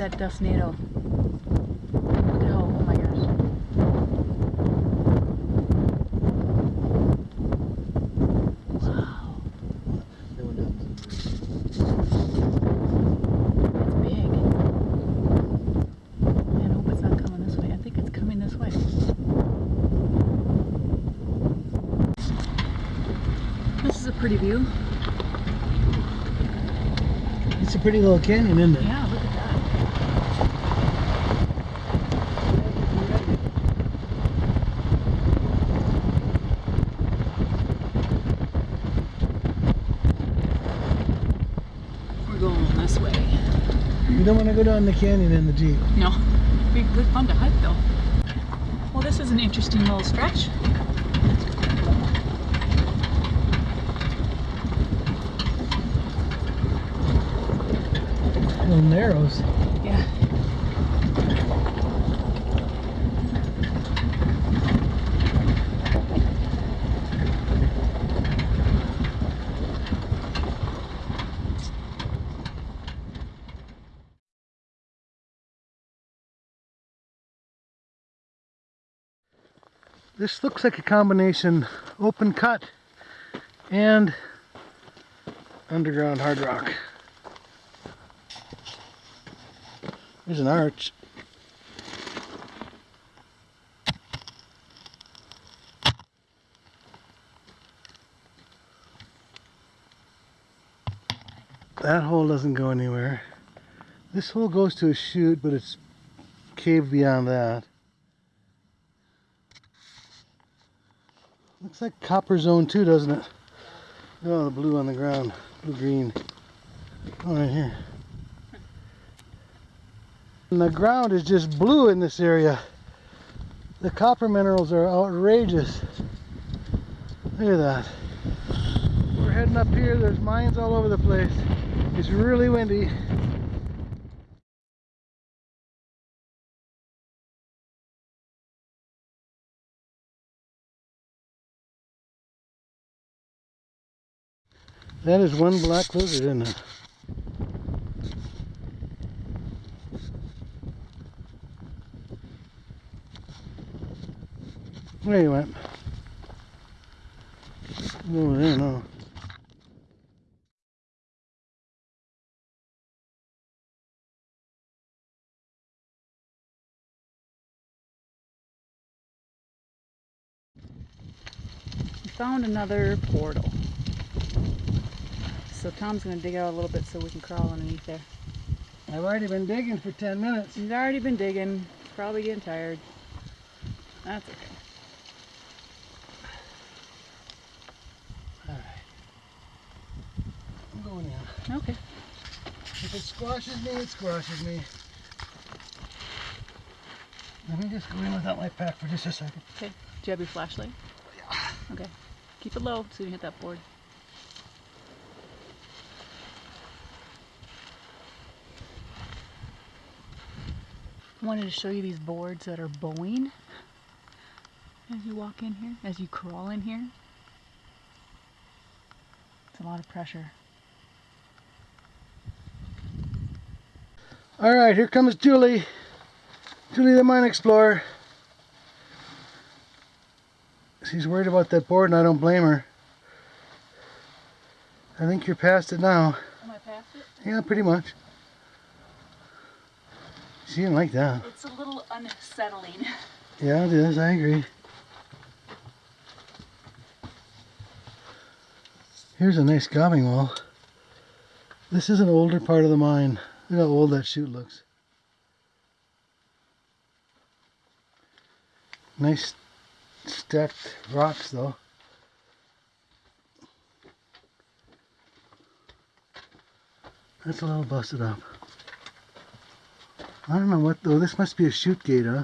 that dust Look at how, my gosh. Wow, They went down. it's big. I hope it's not coming this way. I think it's coming this way. This is a pretty view. It's a pretty little canyon, isn't it? Yeah, look at that. We're going this way. You don't want to go down the canyon in the Jeep. No, be good fun to hike though. Well, this is an interesting little stretch. Little narrows. Yeah. This looks like a combination open cut and underground hard rock. There's an arch. That hole doesn't go anywhere. This hole goes to a chute, but it's caved beyond that. Looks like copper zone too, doesn't it? Oh, the blue on the ground. Blue green. Oh, right here. And the ground is just blue in this area. The copper minerals are outrageous. Look at that. We're heading up here. There's mines all over the place. It's really windy. That is one black lizard, isn't it? Where you went? Over there, no. We found another portal. So Tom's gonna dig out a little bit so we can crawl underneath there. I've already been digging for 10 minutes. He's already been digging. Probably getting tired. That's okay. Alright. I'm going in. Okay. If it squashes me, it squashes me. Let me just go in without my pack for just a second. Okay. Do you have your flashlight? Yeah. Okay. Keep it low so you can hit that board. Wanted to show you these boards that are bowing as you walk in here, as you crawl in here. It's a lot of pressure. All right, here comes Julie. Julie the Mine Explorer. She's worried about that board and I don't blame her. I think you're past it now. Am I past it? Yeah, pretty much. She didn't like that. It's a little unsettling. Yeah, it is. I agree. Here's a nice gobbing wall. This is an older part of the mine. Look how old that chute looks. Nice stacked rocks though. That's a little busted up. I don't know what though. This must be a chute gate, huh?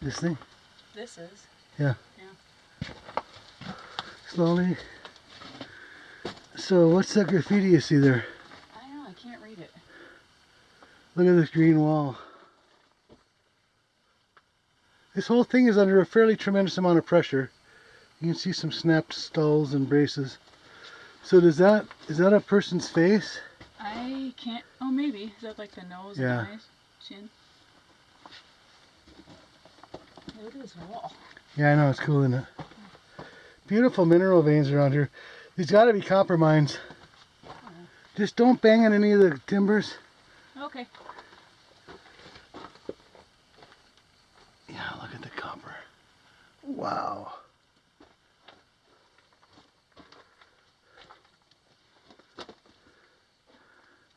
This thing. This is. Yeah. Yeah. Slowly. So what's that graffiti you see there? I don't know, I can't read it. Look at this green wall. This whole thing is under a fairly tremendous amount of pressure. You can see some snapped stulls and braces. So does that, is that a person's face? I can't. Oh, maybe. Is that like the nose Yeah. and eyes? Chin? Look at this wall. Yeah, I know, it's cool, isn't it? Beautiful mineral veins around here. These gotta be copper mines. Just don't bang on any of the timbers. Okay. Yeah, look at the copper. Wow.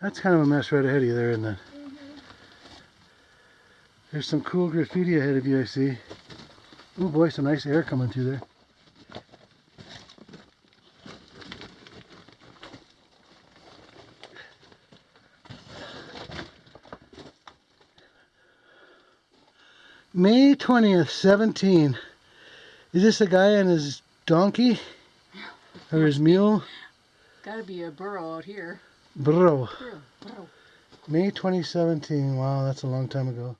That's kind of a mess right ahead of you there, isn't it? Mm-hmm. There's some cool graffiti ahead of you, I see. Oh boy, some nice air coming through there. May 20th, 17. Is this a guy and his donkey? Or his mule? Gotta be a burro out here. Bro. Burro. May 2017. Wow, that's a long time ago.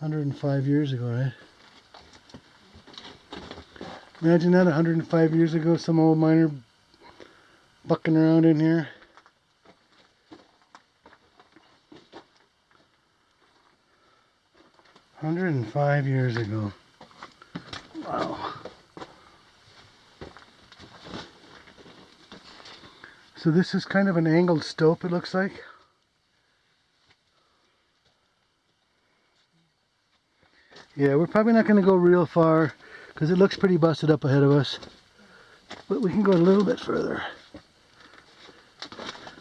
Hundred and five years ago, right? Imagine that, hundred and five years ago, some old miner bucking around in here. Hundred and five years ago. Wow. So this is kind of an angled stope, it looks like. Yeah, we're probably not going to go real far because it looks pretty busted up ahead of us. But we can go a little bit further.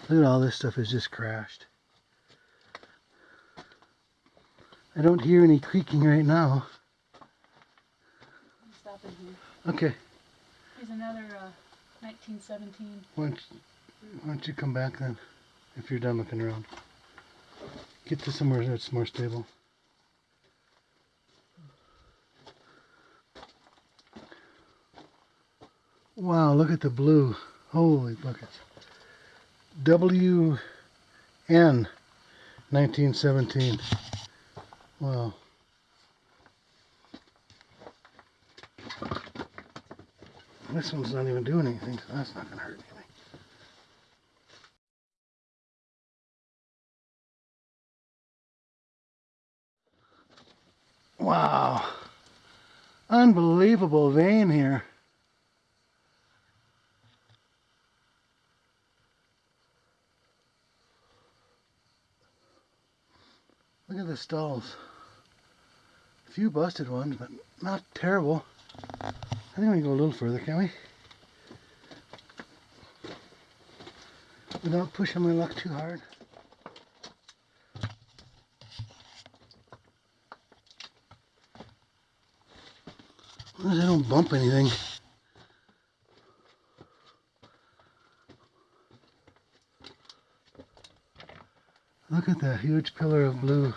Look at all this stuff is just crashed. I don't hear any creaking right now. Stop in here. Okay, Here's another uh, 1917. why don't, why don't you come back then, if you're done looking around. Get to somewhere that's more stable. Wow, look at the blue. Holy buckets. WN 1917. Wow. This one's not even doing anything, so that's not going to hurt anything. Wow. Unbelievable vein here. Look at the stulls. Few busted ones, but not terrible. I think we can go a little further, can we? Without pushing my luck too hard. I don't bump anything. Look at that huge pillar of blue.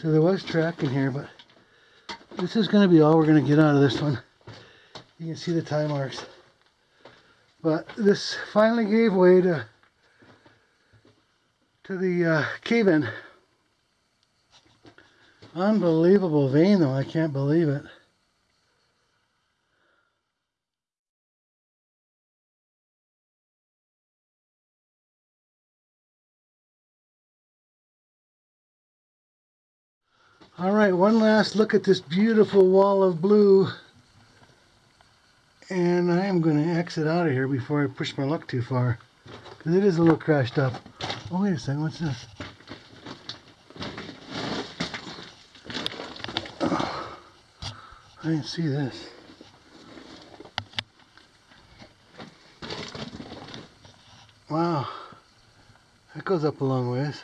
So there was track in here, but this is going to be all we're going to get out of this one. You can see the tie marks. But this finally gave way to to the uh, cave-in. Unbelievable vein though, I can't believe it. All right, one last look at this beautiful wall of blue. And I am going to exit out of here before I push my luck too far. Because it is a little crashed up. Oh, wait a second, what's this? I didn't see this. Wow, that goes up a long ways.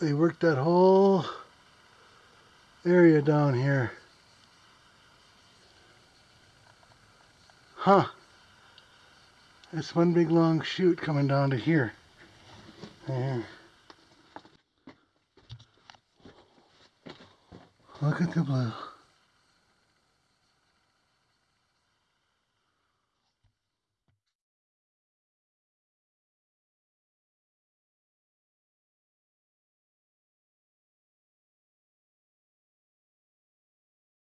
They worked that whole area down here. Huh. That's one big long chute coming down to here. There. Look at the blue.